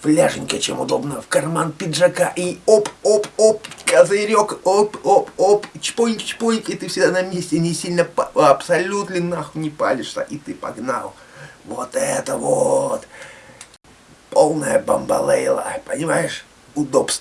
фляженька, чем удобно, в карман пиджака и оп-оп-оп, козырек, оп-оп-оп, чпоньк-чпоньк, и ты всегда на месте, не сильно, абсолютно нахуй не палишься, и ты погнал. Вот это вот. Полная бомбалейла, понимаешь? Удобство.